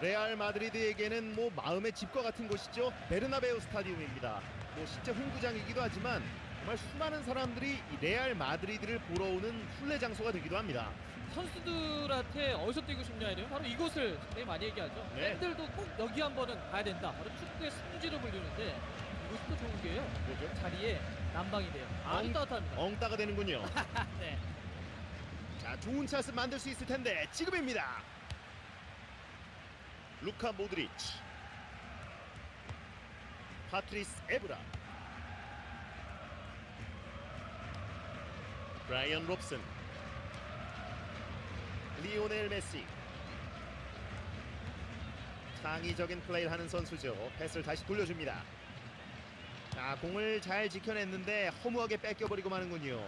레알 마드리드에게는 뭐 마음의 집과 같은 곳이죠. 베르나베우 스타디움입니다. 뭐 실제 홈구장이기도 하지만 정말 수많은 사람들이 이 레알 마드리드를 보러 오는 순례 장소가 되기도 합니다. 선수들한테 어디서 뛰고 싶냐 이러면 바로 이곳을 굉장히 많이 얘기하죠. 네. 팬들도 꼭 여기 한 번은 가야 된다. 바로 축구의 성지로 불리는데 이곳도 좋은 게요. 뭐죠? 자리에 난방이 돼요. 아주 엉- 따뜻합니다. 엉따가 되는군요. 네. 자, 좋은 찬스 만들 수 있을 텐데 지금입니다. 루카 모드리치, 파트리스 에브라, 브라이언 롭슨, 리오넬 메시. 창의적인 플레이를 하는 선수죠. 패스를 다시 돌려줍니다. 자, 공을 잘 지켜냈는데 허무하게 뺏겨버리고 마는군요.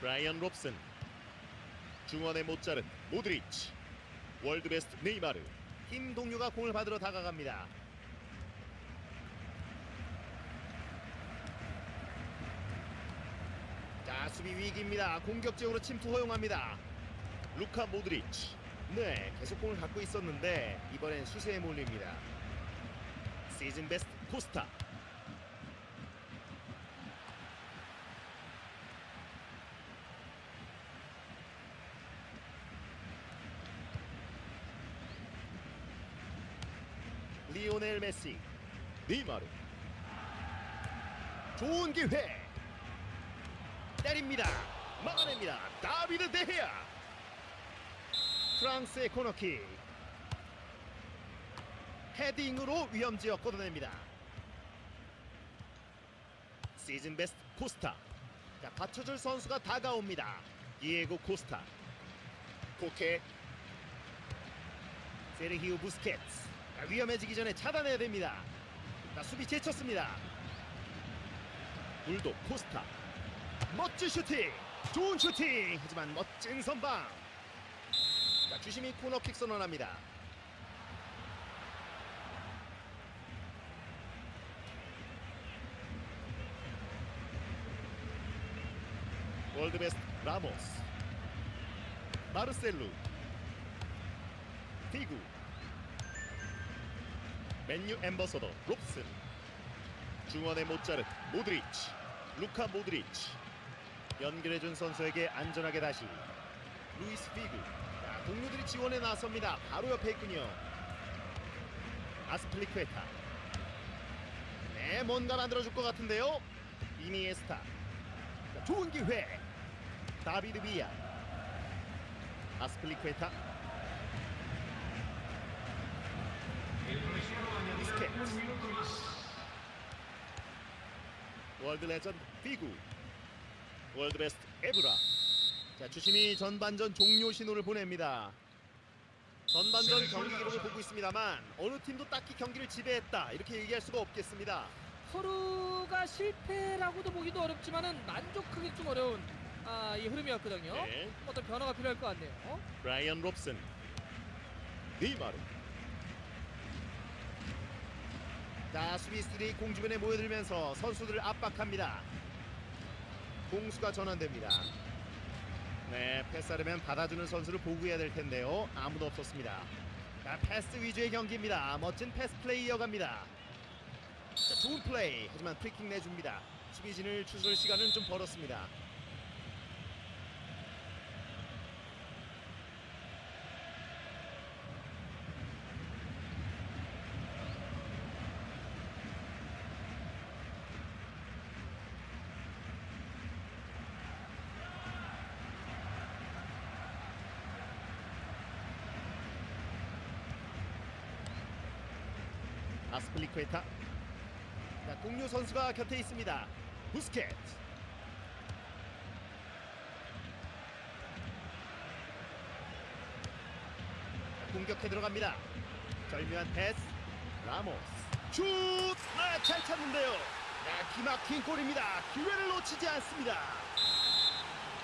브라이언 롭슨 중원의 모짜르 모드리치. 월드베스트 네이마르. 힘 동료가 공을 받으러 다가갑니다. 자 수비 위기입니다. 공격적으로 침투 허용합니다. 루카 모드리치. 네 계속 공을 갖고 있었는데 이번엔 수세에 몰립니다. 시즌 베스트 코스타 리오넬 메시 네이마르. 좋은 기회. 때립니다. 막아냅니다. 다비드 데헤아 프랑스의 코너킥. 헤딩으로 위험지역 걷어냅니다. 시즌 베스트 코스타. 자 받쳐줄 선수가 다가옵니다. 디에고 코스타. 코케. 세르히우 부스케츠 자, 위험해지기 전에 차단해야 됩니다. 자, 수비 제쳤습니다. 불도 코스타. 멋진 슈팅! 좋은 슈팅! 하지만 멋진 선방! 자, 주심이 코너킥 선언합니다. World Best 라모스. 마르셀루. 피구 맨유 ambassador 롭슨. 중원의 모짜르트 모드리치 루카 모드리치. 연결해준 선수에게 안전하게 다시. 루이스 피구. 자, 동료들이 지원에 나섭니다. 바로 옆에 있군요. 아스플리크에타. 네 뭔가 만들어줄 것 같은데요. 이니에스타. 자, 좋은 기회. 다비드 비아. 아스플리크에타 부스케츠 World Legend 피구 World Best 에브라 자 주심이 전반전 종료 신호를 보냅니다 전반전 경기 기록을 보고 있습니다만 어느 팀도 딱히 경기를 지배했다 이렇게 얘기할 수가 없겠습니다 서로가 실패라고도 보기도 어렵지만은 만족하기 좀 어려운 아, 이 흐름이었거든요. 네. 어떤 변화가 필요할 것 같네요. 어? 브라이언 롭슨 네이마르 자 수비수들이 공 주변에 모여들면서 선수들을 압박합니다. 공수가 전환됩니다. 네 패스하려면 받아주는 선수를 보고해야 될 텐데요. 아무도 없었습니다. 자 패스 위주의 경기입니다. 멋진 패스 플레이 이어갑니다. 자, 좋은 플레이. 하지만 프리킥 내줍니다. 수비진을 추스를 시간은 좀 벌었습니다 아스플리쿠에타. 자, 동료 선수가 곁에 있습니다. 부스켓. 자, 공격해 들어갑니다. 절묘한 패스. 라모스. 슛! 아, 잘 찼는데요. 자, 기막힌 골입니다. 기회를 놓치지 않습니다.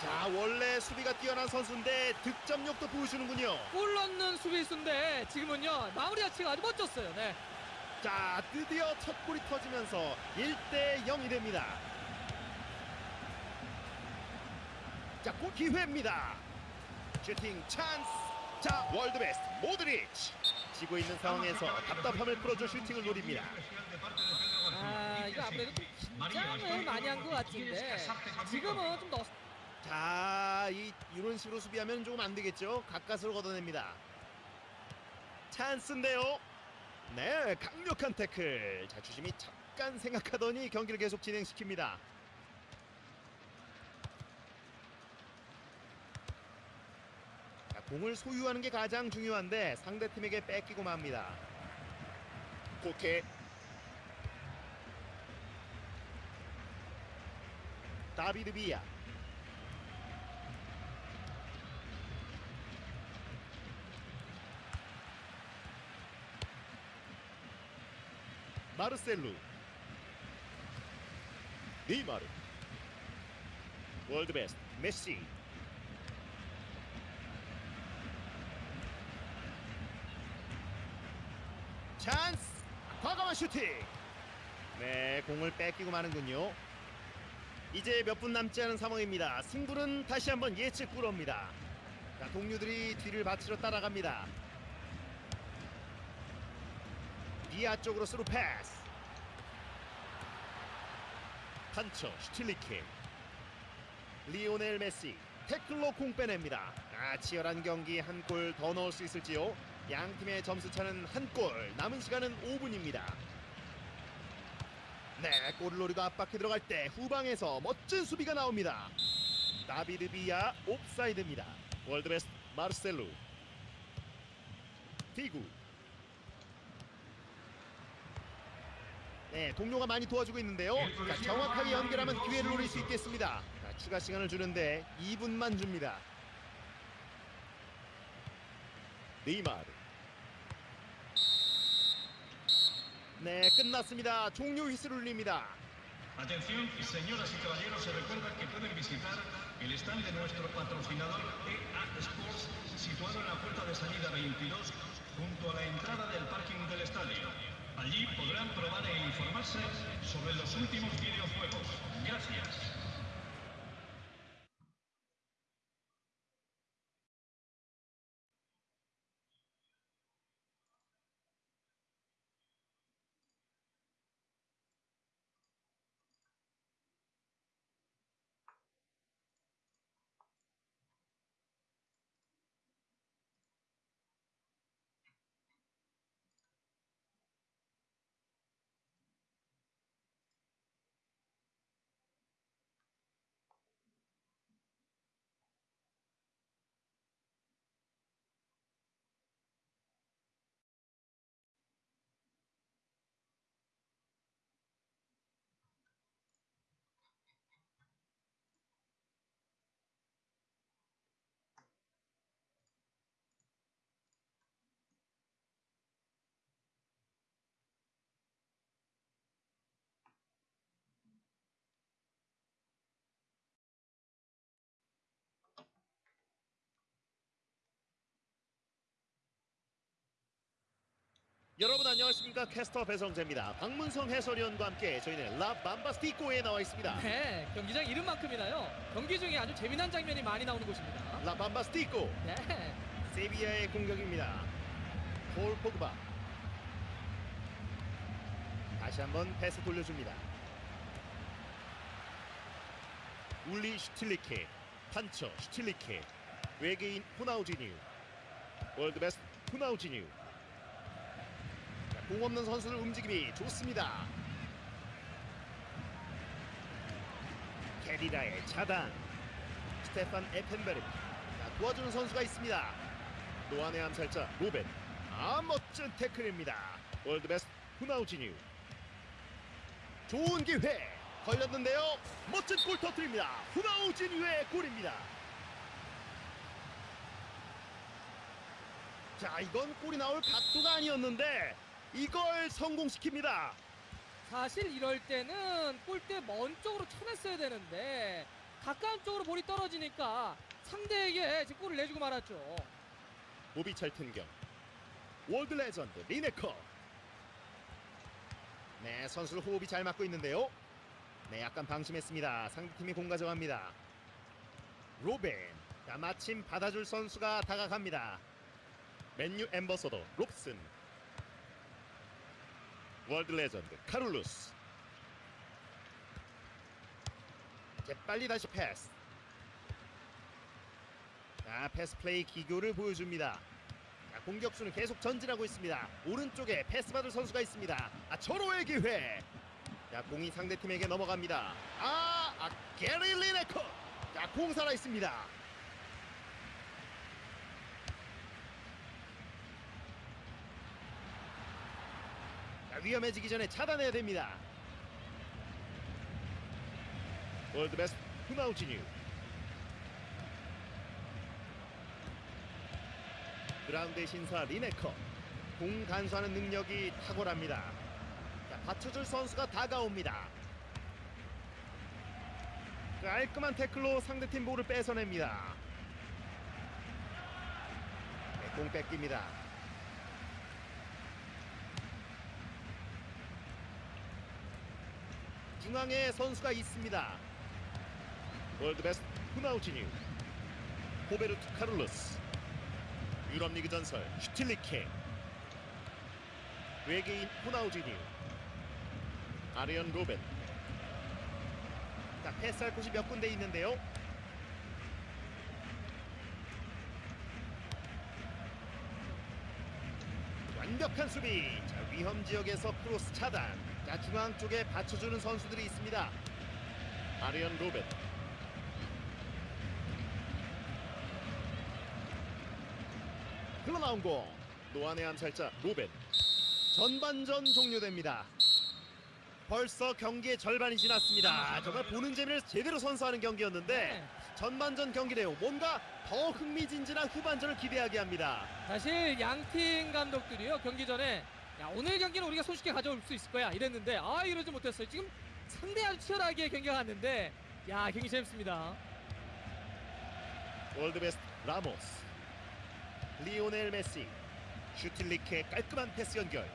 자 원래 수비가 뛰어난 선수인데 득점력도 보여주는군요. 골 넣는 수비수인데 지금은요 마무리 자체가 아주 멋졌어요. 네. 자 드디어 첫 골이 터지면서 1대 0이 됩니다 자, 골 기회입니다. 슈팅 찬스. 자, 월드 베스트 모드리치. 지고 있는 상황에서 답답함을 풀어줄 슈팅을 노립니다. 아 이거 아무래도 좀 긴장을 많이 한 것 같은데 지금은 좀 넣. 자, 이 이런 식으로 수비하면 조금 안 되겠죠. 가까스로 걷어냅니다. 찬스인데요. 네, 강력한 태클. 자, 주심이 잠깐 생각하더니 경기를 계속 진행시킵니다. 자, 공을 소유하는 게 가장 중요한데 상대 팀에게 뺏기고 맙니다. 코케 다비드 비야 마르셀루. 네이마르. 월드 베스트 메시. 찬스! 과감한 슈팅! 네 공을 뺏기고 마는군요. 이제 몇 분 남지 않은 상황입니다. 승부는 다시 한번 예측 불허입니다. 자, 동료들이 뒤를 받치러 따라갑니다 이하 쪽으로 스루 패스. 판처 슈틸리케. 리오넬 메시 태클로 공 빼냅니다. 아 치열한 경기 한 골 더 넣을 수 있을지요? 양 팀의 점수 차는 한 골 남은 시간은 5분입니다. 네 골을 노리고 압박해 들어갈 때 후방에서 멋진 수비가 나옵니다. 다비드 비야 옵사이드입니다. 월드베스트 마르셀루. 피구 네, 동료가 많이 도와주고 있는데요. 자, 정확하게 연결하면 기회를 노릴 수 있겠습니다. 자, 추가 시간을 주는데 2분만 줍니다. 네이마르. 네, 끝났습니다. 종료 휘슬 울립니다. Atención, señoras y caballeros, se recuerda que pueden visitar el stand de nuestro patrocinador EA Sports, situado en la puerta de salida 22, junto a la entrada del parking del estadio. Allí podrán probar e informarse sobre los últimos videojuegos. Gracias. 여러분 안녕하십니까? 캐스터 배성재입니다. 박문성 해설위원과 함께 저희는 라 밤바스티코에 나와 있습니다. 네 경기장 이름만큼이나요. 경기 중에 아주 재미난 장면이 많이 나오는 곳입니다. 라 밤바스티코. 네. 세비야의 공격입니다. 폴 포그바. 다시 한번 패스 돌려줍니다. 울리 슈틸리케, 판처 슈틸리케, 외계인 호나우지뉴, 월드베스트 호나우지뉴. 자, 공 없는 선수들 움직임이 좋습니다. 게리라의 차단, 스테판 에펜베르. 자, 도와주는 선수가 있습니다. 노안의 암살자 로벤 아 멋진 태클입니다 월드베스트 후나우지뉴 좋은 기회 걸렸는데요 멋진 골 터뜨립니다 후나우지뉴의 골입니다 자 이건 골이 나올 각도가 아니었는데 이걸 성공시킵니다 사실 이럴 때는 골대 먼 쪽으로 쳐냈어야 되는데 가까운 쪽으로 볼이 떨어지니까 상대에게 지금 골을 내주고 말았죠. 보비 찰튼경 월드 레전드 리네커 네 선수들 호흡이 잘 맞고 있는데요 네 약간 방심했습니다 상대팀이 공 가져갑니다 로벤. 자, 마침 받아줄 선수가 다가갑니다. 맨유 ambassador 롭슨. 월드 레전드 카를로스. 재빨리 다시 패스. 자, 패스 플레이 기교를 보여줍니다. 자, 공격수는 계속 전진하고 있습니다. 오른쪽에 패스 받을 선수가 있습니다. 아, 절호의 기회. 자, 공이 상대팀에게 넘어갑니다. 아, 아 게리 리네커. 자, 공 살아 있습니다. 위험해지기 전에 차단해야 됩니다. 월드 베스트 후나우지뉴. 그라운드의 신사 리네커. 공 간수하는 능력이 탁월합니다. 자, 받쳐줄 선수가 다가옵니다. 깔끔한 태클로 상대팀 볼을 뺏어냅니다. 네, 공 뺏깁니다. 중앙에 선수가 있습니다. 월드 베스트 후나우지뉴 호베르트 카를로스 유럽 리그 전설 슈틸리케 외계인 호나우지뉴 아리언 로벤. 자 패스할 곳이 몇 군데 있는데요? 완벽한 수비. 자 위험 지역에서 크로스 차단 자 중앙 쪽에 받쳐주는 선수들이 있습니다. 아리언 로벤. 흘러나온 공. 노안의 암살자 로벤. 전반전 종료됩니다. 벌써 경기의 절반이 지났습니다. 정말 보는 재미를 제대로 선사하는 경기였는데 네. 전반전 경기 내용 뭔가 더 흥미진진한 후반전을 기대하게 합니다. 사실 양 팀 감독들이요 경기 전에 야 오늘 경기는 우리가 손쉽게 가져올 수 있을 거야. 이랬는데 아 이러지 못했어요. 지금 상대 아주 치열하게 경기가 갔는데 야 경기 재밌습니다. 월드베스트 라모스. 리오넬 메시. 슈틸리케 깔끔한 패스 연결.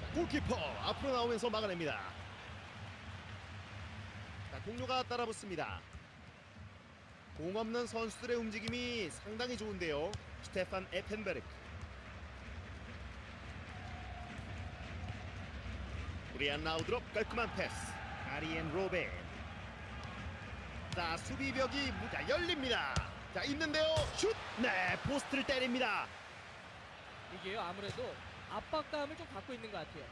자, 골키퍼 앞으로 나오면서 막아냅니다. 자, 동료가 따라붙습니다. 공 없는 선수들의 움직임이 상당히 좋은데요. 스테판 에펜베르크 브리안 라우드롭 깔끔한 패스 아리엔 로벤 자 수비벽이 무자 열립니다. 자 있는데요 슛. 네 포스트를 때립니다. 이게요 아무래도 압박감을 좀 갖고 있는 것 같아요.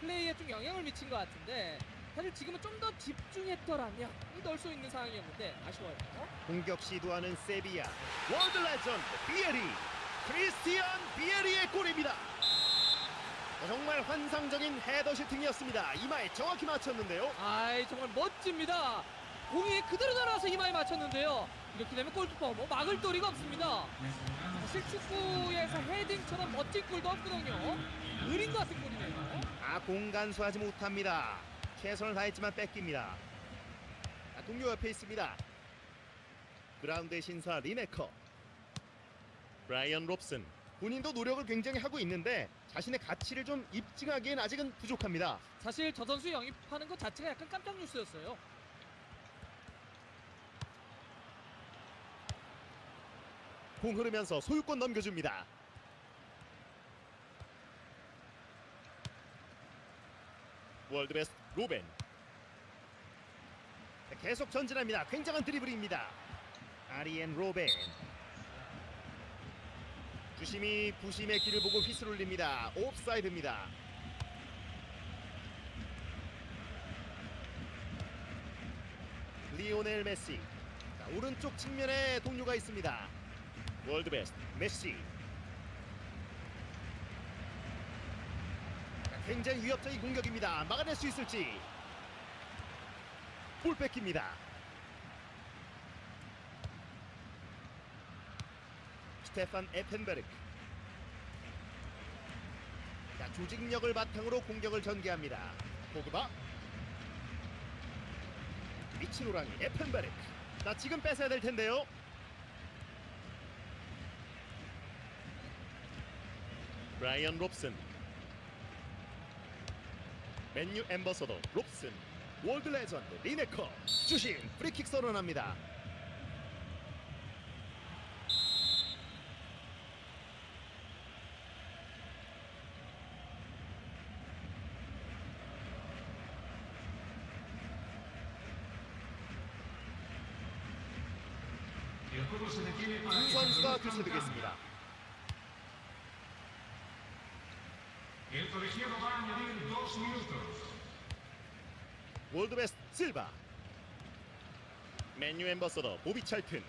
플레이에 좀 영향을 미친 것 같은데 사실 지금은 좀 더 집중했더라면 넣을 수 있는 상황이었는데 아쉬워요. 공격 시도하는 세비야. 월드 레전드 비에리. 크리스티안 비에리의 골입니다. 자, 정말 환상적인 헤더 슈팅이었습니다. 이마에 정확히 맞췄는데요. 아이 정말 멋집니다. 공이 그대로 날아와서 이마에 맞췄는데요. 이렇게 되면 골키퍼 뭐 막을 도리가 없습니다. 사실 축구에서 헤딩처럼 멋진 골도 없거든요. 느린 것 같은 골이네요. 아 공간 수하지 못합니다. 최선을 다했지만 뺏깁니다. 아, 동료 옆에 있습니다. 그라운드의 신사 리네커. 브라이언 롭슨. 본인도 노력을 굉장히 하고 있는데 자신의 가치를 좀 입증하기엔 아직은 부족합니다. 사실 저 선수 영입하는 것 자체가 약간 깜짝 뉴스였어요. 공 흐르면서 소유권 넘겨줍니다. 월드베스트 로벤 자, 계속 전진합니다. 굉장한 드리블입니다. 아리엔 로벤 주심이 부심의 기를 보고 휘슬 울립니다. 옵사이드입니다. 리오넬 메시 자, 오른쪽 측면에 동료가 있습니다. 월드 베스트 메시 자, 굉장히 위협적인 공격입니다 막아낼 수 있을지 볼 뺏깁니다 스테판 에펜베르크. 자, 조직력을 바탕으로 공격을 전개합니다. 포그바. 미친 호랑이 에펜베르크. 자 지금 뺏어야 될 텐데요. 브라이언 롭슨. 맨유 엠버서더 롭슨. 월드 레전드 리네커. 주심 프리킥 선언합니다. El juego se detiene para 두 que se 선수가 produzca un 교체되겠습니다. cambio. El colegiado va a añadir dos minutos. 월드베스트 실바. 맨유 엠버서더 보비 찰튼.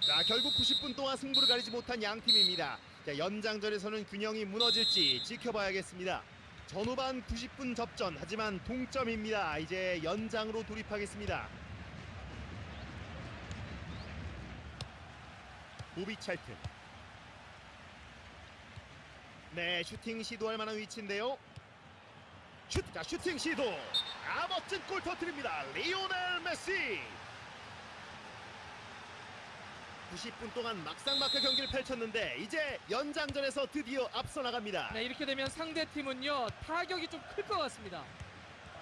자 결국 90분 동안 승부를 가리지 못한 양 팀입니다. 자, 연장전에서는 균형이 무너질지 지켜봐야겠습니다. 전후반 90분 접전 하지만 동점입니다. 이제 연장으로 돌입하겠습니다. 보비 찰튼. 네 슈팅 시도할 만한 위치인데요 슈, 자, 슈팅 시도. 아 멋진 골 터뜨립니다. 리오넬 메시. 90분 동안 막상막하 경기를 펼쳤는데 이제 연장전에서 드디어 앞서 나갑니다. 네, 이렇게 되면 상대 팀은요 타격이 좀 클 것 같습니다.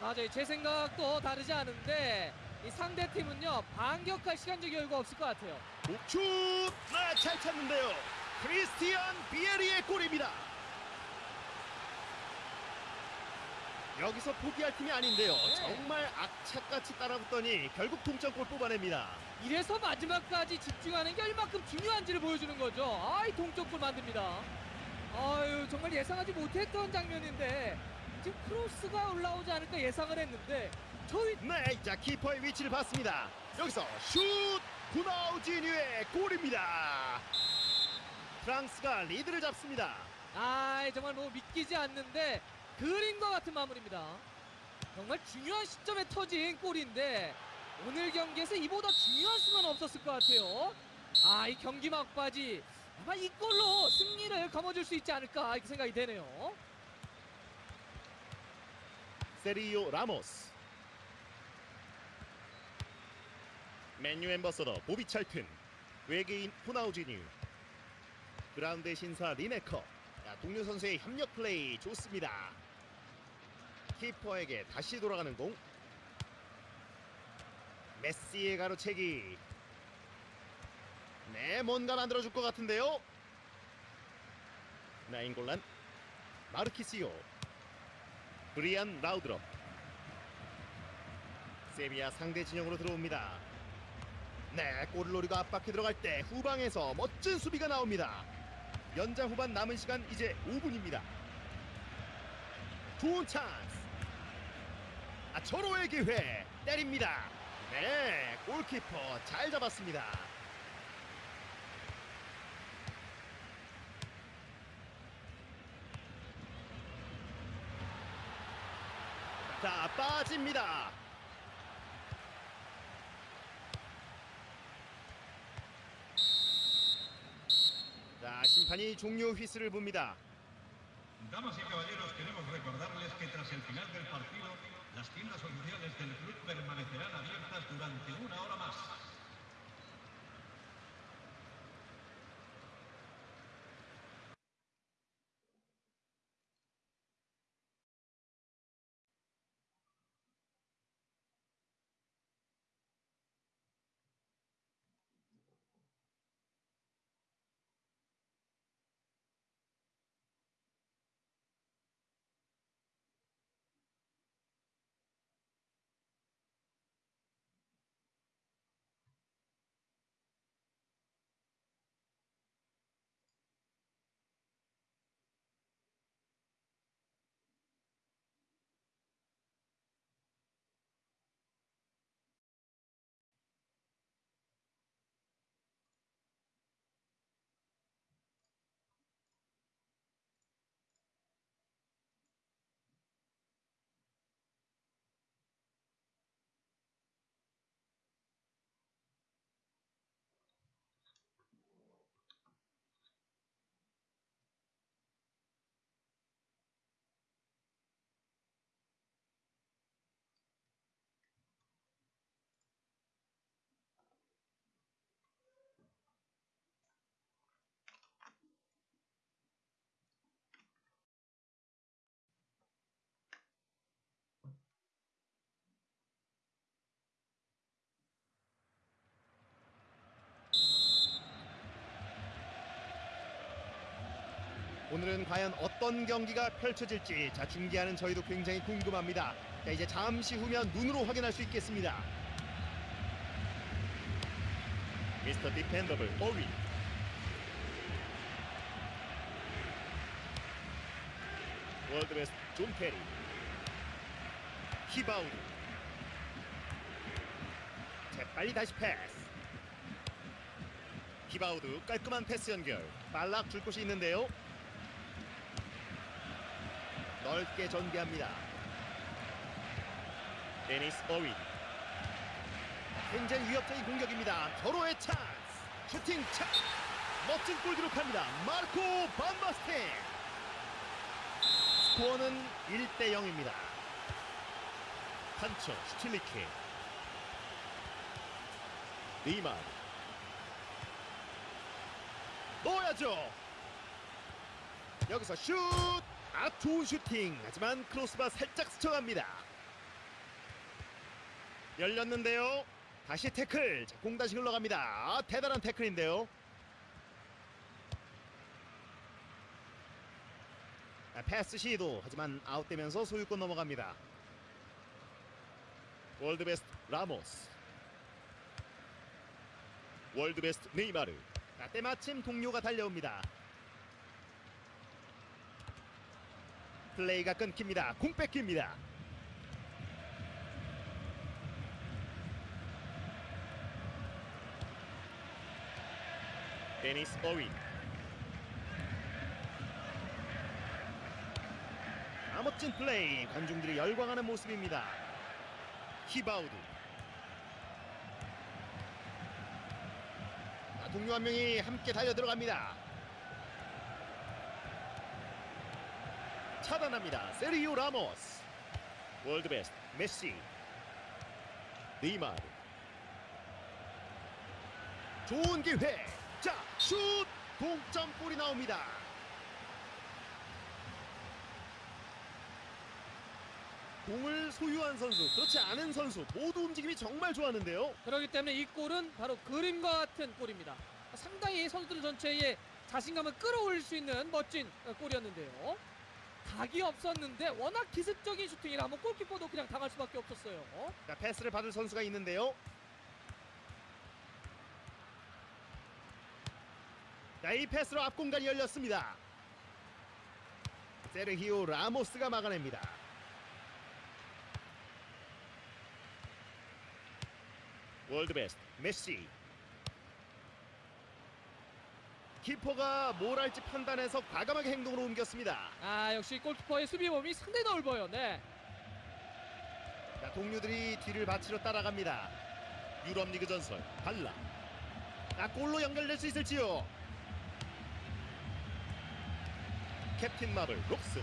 맞아요. 제 생각도 다르지 않은데 이 상대 팀은요 반격할 시간적 여유가 없을 것 같아요. 목축 네, 잘 찼는데요. 크리스티안 비에리의 골입니다. 여기서 포기할 팀이 아닌데요. 네. 정말 악착같이 따라붙더니 결국 동점골 뽑아냅니다. 이래서 마지막까지 집중하는 게 얼마큼 중요한지를 보여주는 거죠. 아이 동점골 만듭니다. 아유 정말 예상하지 못했던 장면인데 지금 크로스가 올라오지 않을까 예상을 했는데 저희 네, 자 키퍼의 위치를 봤습니다. 여기서 슛! 구나우지뉴의 골입니다. 프랑스가 리드를 잡습니다. 아 정말 뭐 믿기지 않는데 그림과 같은 마무리입니다. 정말 중요한 시점에 터진 골인데 오늘 경기에서 이보다 중요한 순간 없었을 것 같아요. 아 이 경기 막바지 아마 이 골로 승리를 거머쥘 수 있지 않을까 이렇게 생각이 되네요. 세르히오 라모스. 맨유 ambassador 보비 찰튼. 외계인 호나우지뉴. 그라운드 신사 리네커. 자, 동료 선수의 협력 플레이 좋습니다. 키퍼에게 다시 돌아가는 공. 메시의 가로채기. 네, 뭔가 만들어줄 것 같은데요. 나인골란. 마르키시오. 브리안 라우드럽. 세비야 상대 진영으로 들어옵니다. 네, 골을 노리고 압박해 들어갈 때 후방에서 멋진 수비가 나옵니다. 연장 후반 남은 시간 이제 5분입니다. 좋은 찬 스. 아, 절호의 기회 때립니다. 네, 골키퍼 잘 잡았습니다. 자, 빠집니다. 자, 심판이 종료 휘슬을 붑니다. Damas y caballeros, queremos recordarles que tras el final del partido, las tiendas oficiales del club permanecerán abiertas durante una hora más. 오늘은 과연 어떤 경기가 펼쳐질지 자 중계하는 저희도 굉장히 궁금합니다. 자 이제 잠시 후면 눈으로 확인할 수 있겠습니다. Mr. Dependable 어윈. World Best 존 캐리. 히바우드 재빨리 다시 패스. 히바우드 깔끔한 패스 연결. 발락 줄 곳이 있는데요 넓게 전개합니다. 데니스 어윈. 굉장히 위협적인 공격입니다. 서로의 찬스. 슈팅 찬스 멋진 골 기록합니다. 마르코 반바스텐 스코어는 1대 0입니다. 판처 슈틸리케. 네이마르. 넣어야죠. 여기서 슛! 아 좋은 슈팅. 하지만 크로스바 살짝 스쳐갑니다. 열렸는데요. 다시 태클. 자, 공 다시 흘러갑니다. 아, 대단한 태클인데요. 아, 패스 시도. 하지만 아웃되면서 소유권 넘어갑니다. World Best 라모스. World Best 네이마르. 자, 때마침 동료가 달려옵니다 플레이가 끊깁니다. 공 뺏깁니다. 데니스 어윈. 아 멋진 플레이 관중들이 열광하는 모습입니다. 히바우드 아, 동료 한 명이 함께 달려 들어갑니다 차단합니다. 세르히오 라모스. World Best 메시. 네이마르. 좋은 기회. 자 슛! 동점골이 나옵니다. 공을 소유한 선수 그렇지 않은 선수 모두 움직임이 정말 좋았는데요. 그렇기 때문에 이 골은 바로 그림과 같은 골입니다. 상당히 선수들 전체의 자신감을 끌어올릴 수 있는 멋진 어, 골이었는데요. 각이 없었는데 워낙 기습적인 슈팅이라 한번 골키퍼도 그냥 당할 수밖에 없었어요. 자 패스를 받을 선수가 있는데요. 자 이 패스로 앞공간이 열렸습니다. 세르히오 라모스가 막아냅니다. 월드베스트 메시 키퍼가 뭘 할지 판단해서 과감하게 행동으로 옮겼습니다 아 역시 골키퍼의 수비 범위 상당히 넓어요. 네. 자, 동료들이 뒤를 바치러 따라갑니다. 유럽 리그 전설 발라. 아, 골로 연결될 수 있을지요? 캡틴 마블 록슨.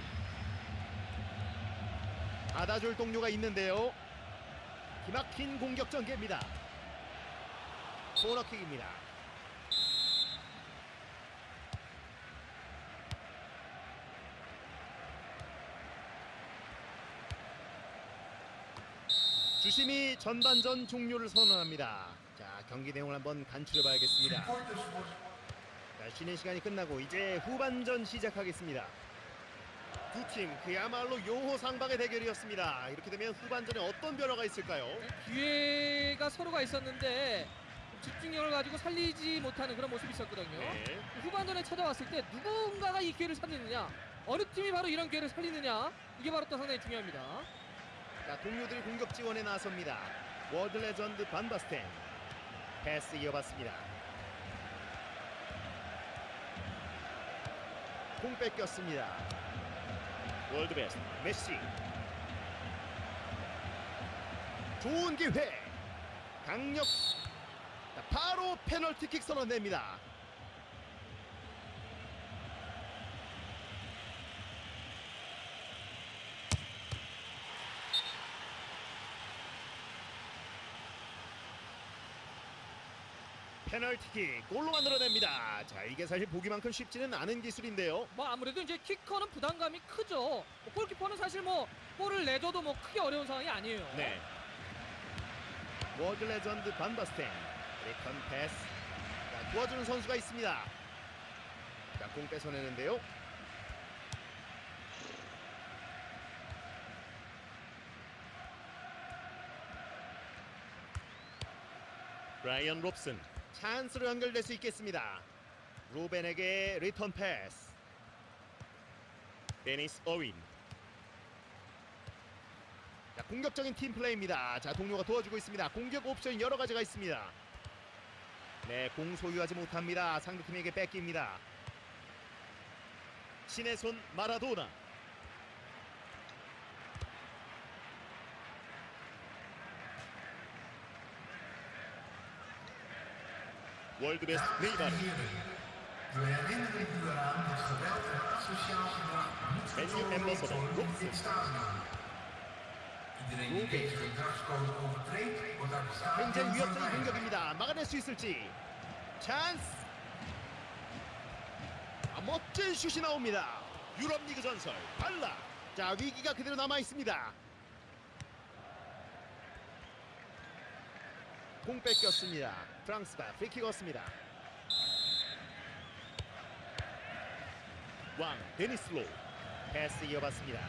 받아줄 동료가 있는데요. 기막힌 공격 전개입니다. 코너킥입니다. 주심이 전반전 종료를 선언합니다. 자 경기 내용을 한번 간추려 봐야겠습니다. 자, 쉬는 시간이 끝나고 이제 후반전 시작하겠습니다. 두 팀 그야말로 용호상방의 대결이었습니다. 이렇게 되면 후반전에 어떤 변화가 있을까요? 기회가 서로가 있었는데 집중력을 가지고 살리지 못하는 그런 모습이 있었거든요. 네. 후반전에 찾아왔을 때 누군가가 이 기회를 살리느냐, 어느 팀이 바로 이런 기회를 살리느냐, 이게 바로 또 상당히 중요합니다. 자 동료들이 공격 지원에 나섭니다. World Legend 반바스텐 패스 이어받습니다. 공 뺏겼습니다. World Best 메시 좋은 기회 강력 자, 바로 페널티킥 선언됩니다. 페널티킥 골로 만들어냅니다. 자 이게 사실 보기만큼 쉽지는 않은 기술인데요. 뭐 아무래도 이제 키커는 부담감이 크죠. 뭐 골키퍼는 사실 뭐 골을 내줘도 뭐 크게 어려운 상황이 아니에요. 네. World Legend 반바스텐 리턴 패스 자, 도와주는 선수가 있습니다. 자, 공 뺏어내는데요. 브라이언 롭슨 찬스로 연결될 수 있겠습니다. 루벤에게 리턴 패스. 데니스 어윈. 자, 공격적인 팀 플레이입니다. 자, 동료가 도와주고 있습니다. 공격 옵션 여러 가지가 있습니다. 네, 공 소유하지 못합니다. 상대팀에게 뺏깁니다. 신의 손 마라도나. 월드 베스트 네이마르. Aan de stadion 굉장히 위협적인. 공격입니다. 막아낼 수 있을지. 찬스. 아, 멋진 슛이 나옵니다. 유럽 리그 전설 발라. 자 위기가 그대로 남아 있습니다. 공 뺏겼습니다. 프랑스가 프리킥 얻습니다. 왕 데니스 로 패스 이어받습니다.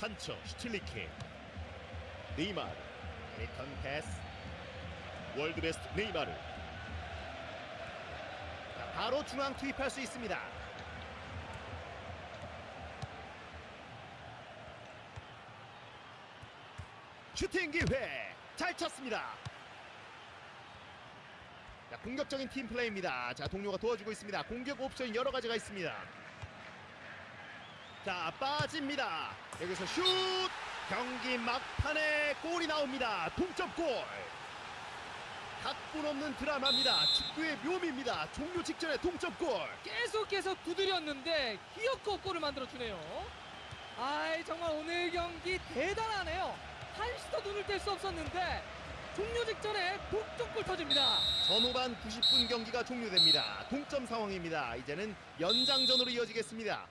판처 슈틸리케 네이마르 리턴 패스 World Best 네이마르 자, 바로 중앙 투입할 수 있습니다 슈팅 기회. 잘 쳤습니다. 자, 공격적인 팀 플레이입니다. 자 동료가 도와주고 있습니다. 공격 옵션 여러 가지가 있습니다. 자 빠집니다. 여기서 슛! 경기 막판에 골이 나옵니다. 동점골. 각본 없는 드라마입니다. 축구의 묘미입니다. 종료 직전에 동점골. 계속해서 두드렸는데 기어코 골을 만들어 주네요. 아이 정말 오늘 경기 대단하네요. 한시도 눈을 뗄 수 없었는데 종료 직전에 동점골 터집니다. 전후반 90분 경기가 종료됩니다. 동점 상황입니다. 이제는 연장전으로 이어지겠습니다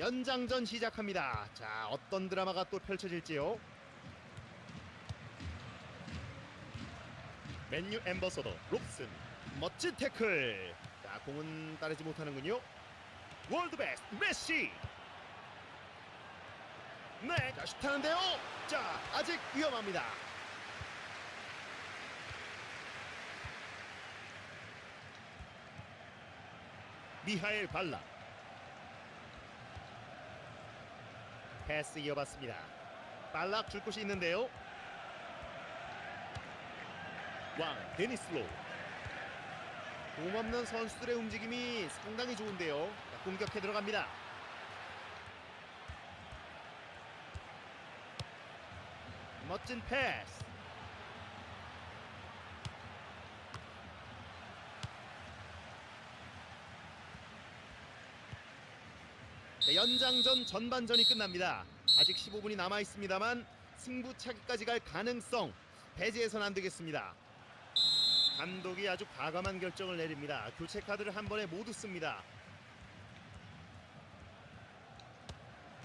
연장전 시작합니다. 자, 어떤 드라마가 또 펼쳐질지요? 맨유 ambassador 롭슨 멋진 태클. 자, 공은 따내지 못하는군요. World Best 메시. 네, 자, 슛하는데요. 자, 아직 위험합니다. 미하엘 발라. 패스 이어봤습니다. 빨락 줄 곳이 있는데요. 왕 데니스로 공없는 선수들의 움직임이 상당히 좋은데요. 자, 공격해 들어갑니다. 멋진 패스. 연장전 전반전이 끝납니다. 아직 15분이 남아 있습니다만 승부차기까지 갈 가능성 배제해서는 안 되겠습니다. 감독이 아주 과감한 결정을 내립니다. 교체 카드를 한 번에 모두 씁니다.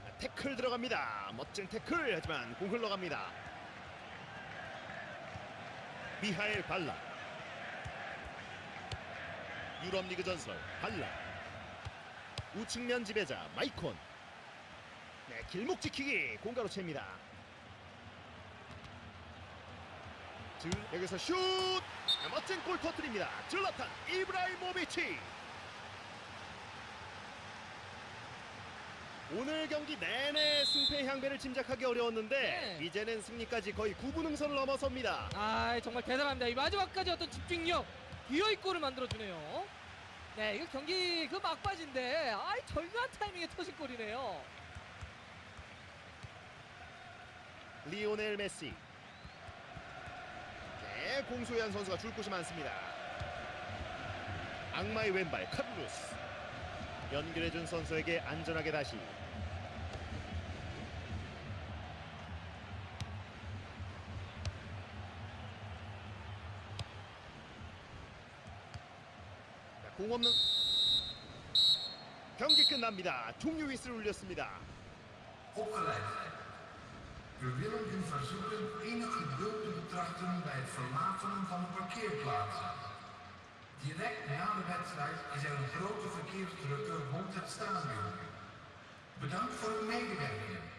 자, 태클 들어갑니다. 멋진 태클 하지만 공 흘러갑니다. 미하엘 발라 유럽 리그 전설 발락 우측면 지배자 마이콘 네 길목 지키기 공 가로챕니다 들 여기서 슛 네, 멋진 골 터뜨립니다 즐라탄 이브라히모비치 오늘 경기 내내 승패 향배를 짐작하기 어려웠는데 네. 이제는 승리까지 거의 9부 능선을 넘어섭니다 아 정말 대단합니다. 이 마지막까지 어떤 집중력, 기어이 골을 만들어 주네요. 네, 이거 경기 그 막바지인데 아이 절묘한 타이밍에 터진 골이네요. 리오넬 메시. 네 공 소유한 선수가 줄 곳이 많습니다. 악마의 왼발 카를루스. 연결해준 선수에게 안전하게 다시 공 없는 경기 끝납니다. 종료 휘슬을 울렸습니다. Er.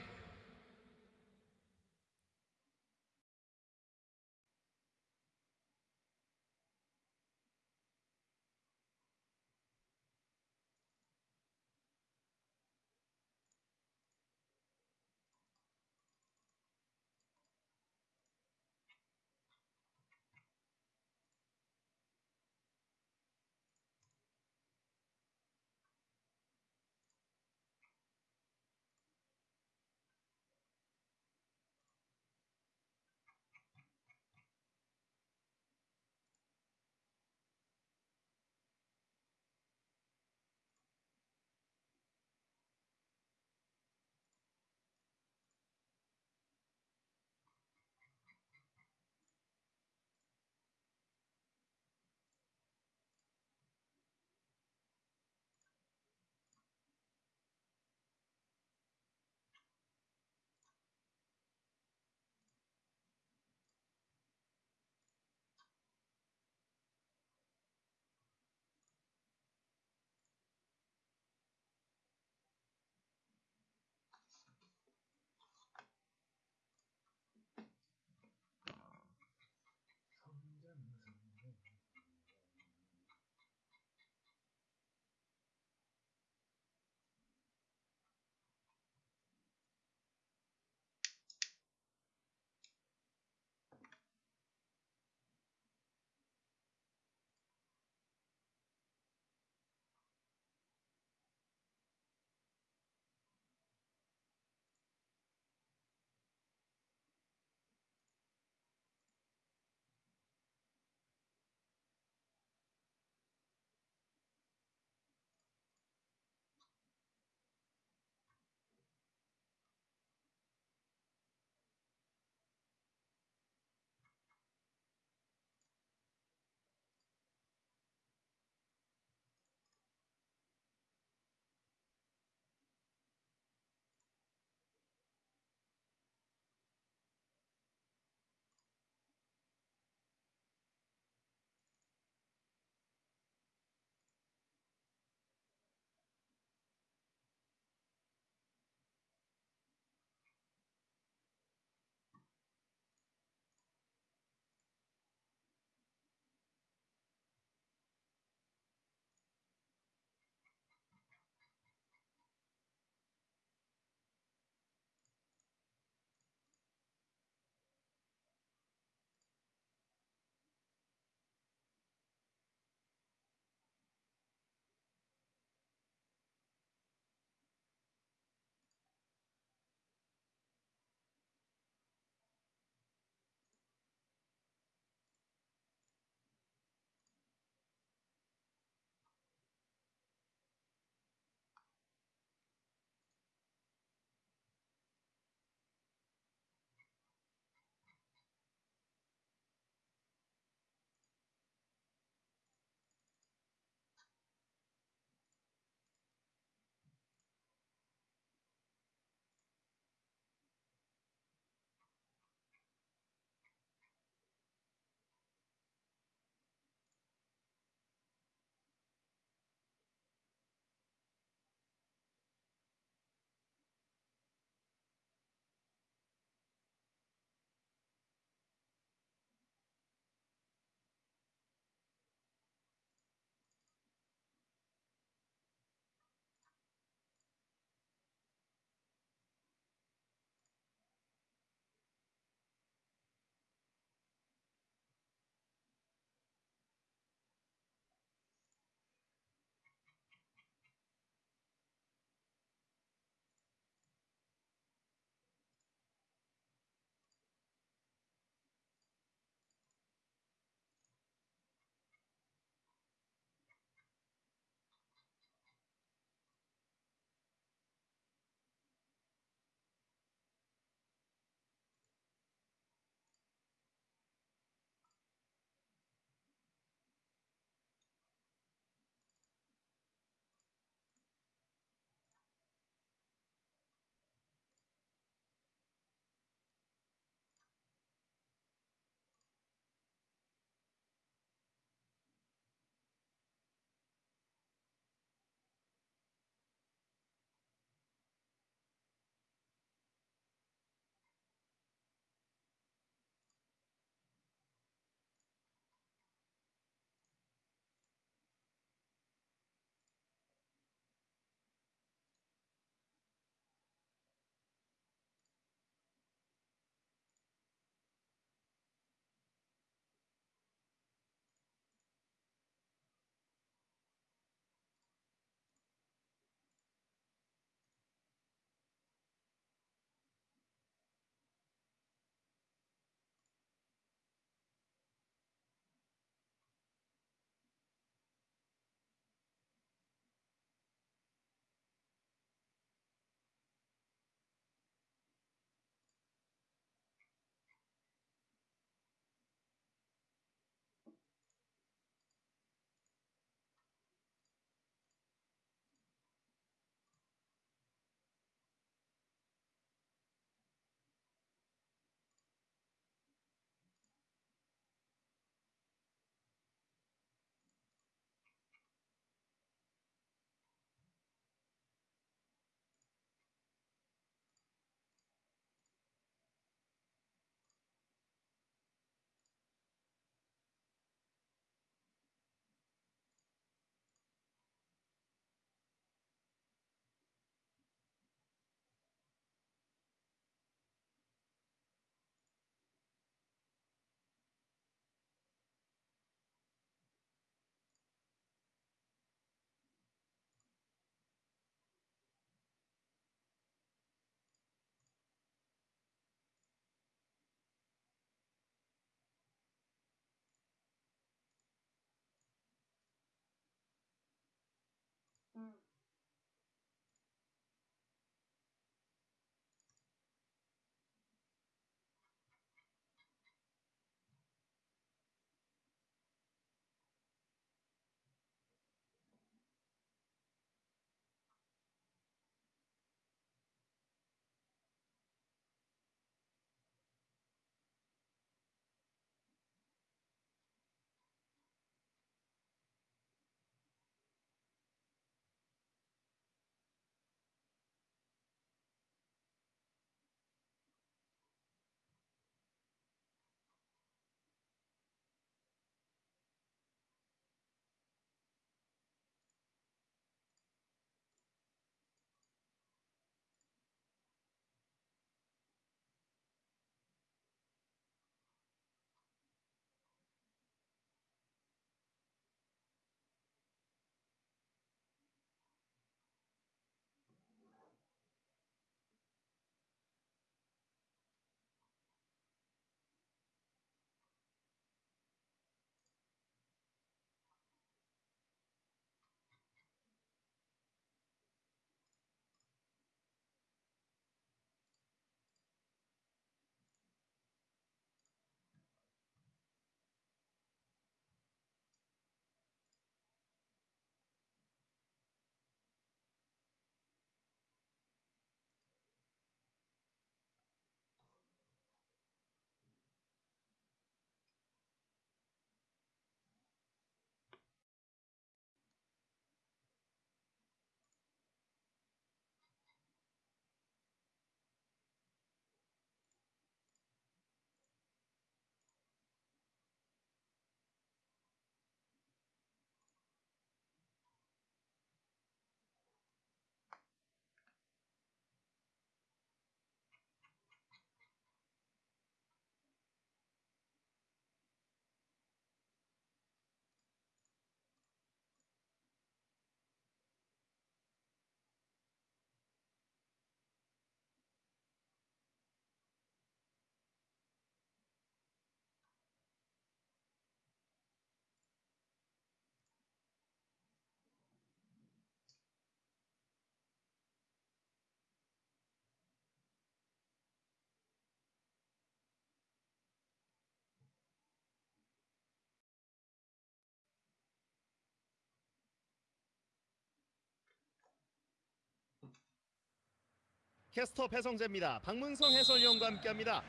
캐스터 배성재입니다. 박문성 해설위원과 함께합니다.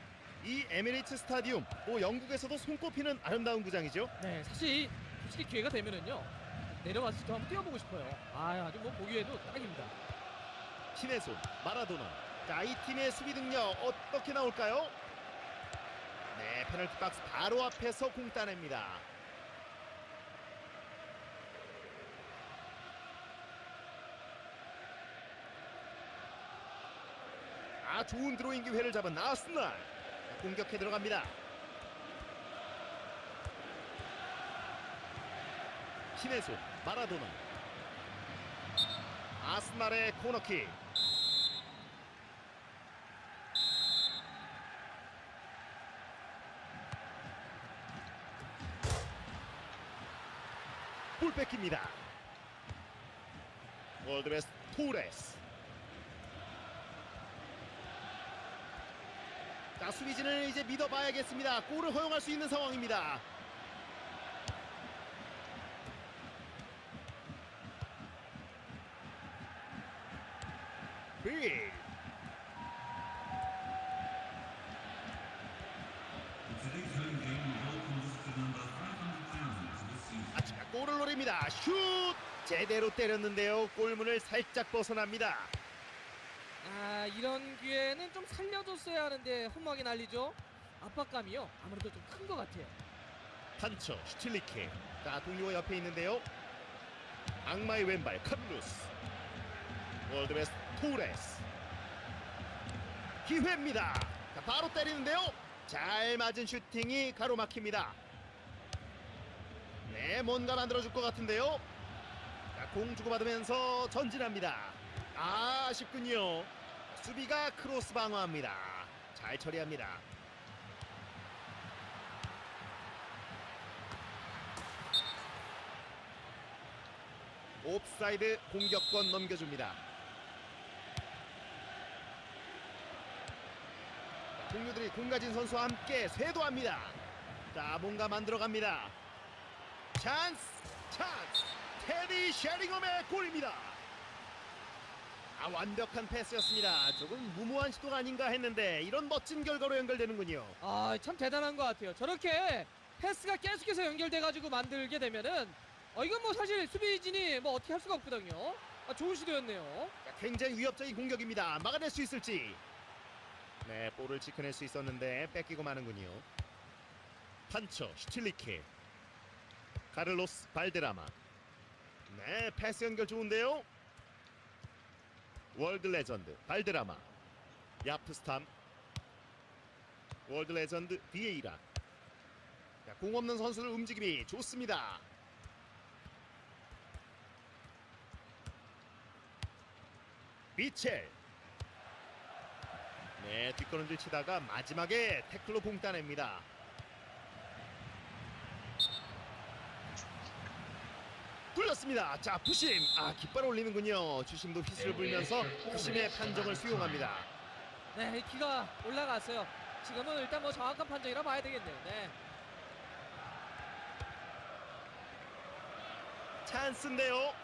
이 에미레이트 스타디움, 뭐 영국에서도 손꼽히는 아름다운 구장이죠. 네, 사실 솔직히 기회가 되면은요 내려가서 또 한번 뛰어보고 싶어요. 아, 아주 뭐 보기에도 딱입니다. 신의 손 마라도나. 자, 이 팀의 수비 능력 어떻게 나올까요? 네, 페널티 박스 바로 앞에서 공 따냅니다. 아, 좋은 드로잉 기회를 잡은 아스날. 공격해 들어갑니다. 손 마라도나. 아스날의 코너킥. 볼 뺏깁니다. 월드베스트 토레스. 자 수비진을 이제 믿어봐야겠습니다. 골을 허용할 수 있는 상황입니다. 빌. Today's home game welcomes to number 500,000 to the season. 아치가 골을 노립니다. 슛 제대로 때렸는데요. 골문을 살짝 벗어납니다. 아, 이런 기회는 좀 살려줬어야 하는데 홈막이 날리죠. 압박감이요. 아무래도 좀 큰 것 같아요. 판처 슈틸리케. 자 동료가 옆에 있는데요. 악마의 왼발 카를로스. World Best 토레스. 기회입니다. 자, 바로 때리는데요. 잘 맞은 슈팅이 가로막힙니다. 네, 뭔가 만들어줄 것 같은데요. 자, 공 주고받으면서 전진합니다. 아, 아쉽군요. 수비가 크로스 방어합니다. 잘 처리합니다. 옵사이드 공격권 넘겨줍니다. 자, 동료들이 공 가진 선수와 함께 쇄도합니다. 자, 뭔가 만들어갑니다. 찬스, 찬스. 테디 셰링엄의 골입니다. 아, 완벽한 패스였습니다. 조금 무모한 시도가 아닌가 했는데 이런 멋진 결과로 연결되는군요. 아, 참 대단한 것 같아요. 저렇게 패스가 계속해서 연결돼가지고 만들게 되면은 어, 이건 뭐 사실 수비진이 뭐 어떻게 할 수가 없거든요. 아, 좋은 시도였네요. 자, 굉장히 위협적인 공격입니다. 막아낼 수 있을지. 네, 볼을 지켜낼 수 있었는데 뺏기고 마는군요. 판처 슈틸리케. 카를로스 발데라마. 네, 패스 연결 좋은데요. World Legend 발데라마. 야프스탐. World Legend 비에이라. 자, 공 없는 선수들 움직임이 좋습니다. 비첼 네 뒷걸음질 치다가 마지막에 태클로 공 따냅니다 굴렸습니다. 자 부심. 아 깃발 올리는군요. 주심도 휘슬을 불면서 부심의 판정을 수용합니다. 네, 키가 올라갔어요. 지금은 일단 뭐 정확한 판정이라 봐야 되겠네요. 네. 찬스인데요.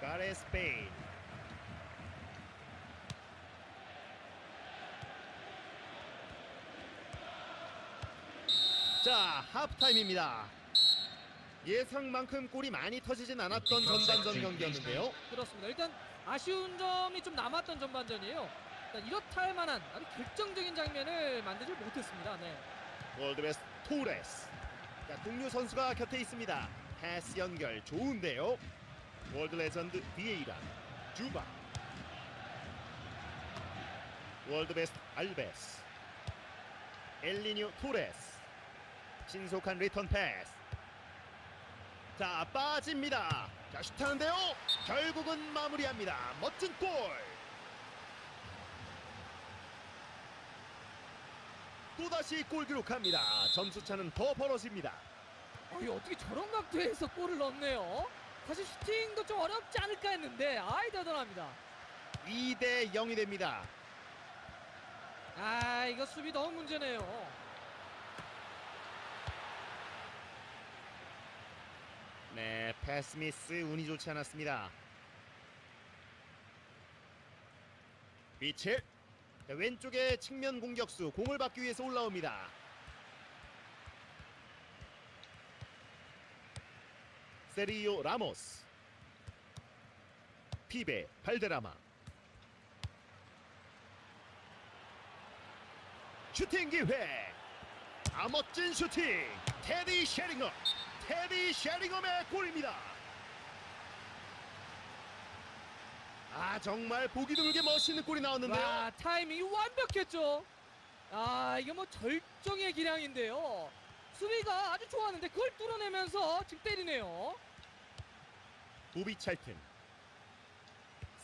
가레스 베인 자 하프타임입니다. 예상만큼 골이 많이 터지진 않았던 전반전 경기였는데요. 그렇습니다. 일단 아쉬운 점이 좀 남았던 전반전이에요. 일단 이렇다 할 만한 아주 결정적인 장면을 만들지 못했습니다. 네. World Best 토레스 자, 동료 선수가 곁에 있습니다. 패스 연결 좋은데요. World Legend 비에이라 주바 World Best 알베스 엘리뉴 토레스 신속한 리턴 패스. 자 빠집니다. 자 슛하는데요. 결국은 마무리합니다. 멋진 골. 또다시 골 기록합니다. 점수차는 더 벌어집니다. 어, 이 어떻게 저런 각도에서 골을 넣네요. 사실 슈팅도 좀 어렵지 않을까 했는데 아이 대단합니다. 2대 0이 됩니다. 아 이거 수비 너무 문제네요. 네, 패스 미스 운이 좋지 않았습니다. 미첼 자, 왼쪽에 측면 공격수 공을 받기 위해서 올라옵니다. 세리오 라모스. 피베 발데라마. 슈팅 기회. 아 멋진 슈팅. 테디 셰링엄 테디 셰링엄의 골입니다. 아 정말 보기 드물게 멋있는 골이 나왔는데요. 와 타이밍이 완벽했죠. 아 이게 뭐 절정의 기량인데요. 수비가 아주 좋았는데 그걸 뚫어내면서 직 때리네요. 보비 찰튼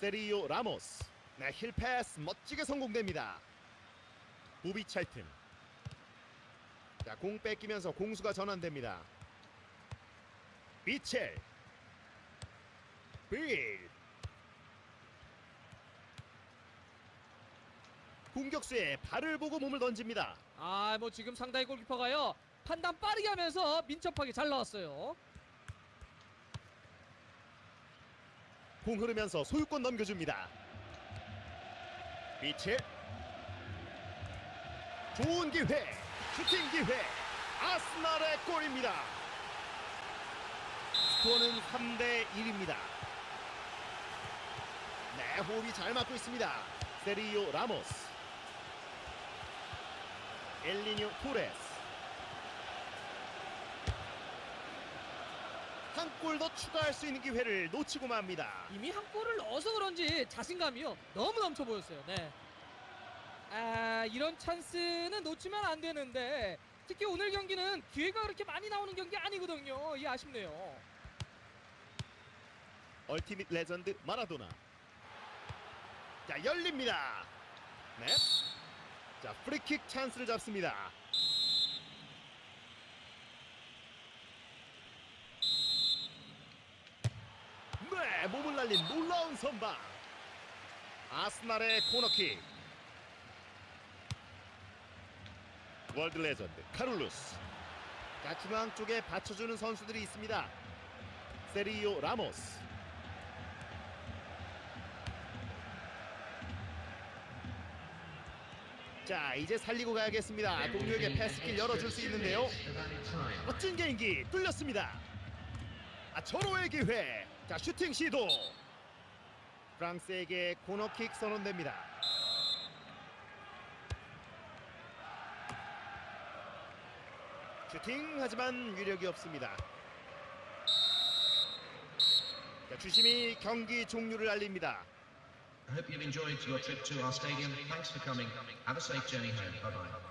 세리오 라모스. 네, 힐 패스 멋지게 성공됩니다. 보비 찰튼 자, 공 뺏기면서 공수가 전환됩니다 미첼 빌 공격수의 발을 보고 몸을 던집니다 아 뭐 지금 상당히 골키퍼가요 판단 빠르게 하면서 민첩하게 잘 나왔어요. 공 흐르면서 소유권 넘겨줍니다. 미첼 좋은 기회 슈팅 기회 아스날의 골입니다. 스코어는 3대 1입니다. 네 호흡이 잘 맞고 있습니다. 세리오 라모스 엘리뇨 토레스 한 골 더 추가할 수 있는 기회를 놓치고 맙니다. 이미 한 골을 넣어서 그런지 자신감이요 너무 넘쳐 보였어요. 네. 아 이런 찬스는 놓치면 안 되는데 특히 오늘 경기는 기회가 그렇게 많이 나오는 경기 아니거든요. 이 아쉽네요. Ultimate Legend 마라도나. 자 열립니다. 네. 자 프리킥 찬스를 잡습니다. 네 몸을 날린 놀라운 선방. 아스날의 코너킥. World Legend 카를로스. 자 중앙 쪽에 받쳐주는 선수들이 있습니다. 세리오 라모스 자 이제 살리고 가야겠습니다. 동료에게 패스길 열어줄 수 있는데요. 멋진 개인기 뚫렸습니다. 아 절호의 기회. 자 슈팅 시도. 프랑스에게 코너킥 선언됩니다. 슈팅 하지만 위력이 없습니다. 자, 주심이 경기 종료를 알립니다 I hope you've enjoyed your trip to our stadium. Thanks for coming. Have a safe journey home. Bye bye.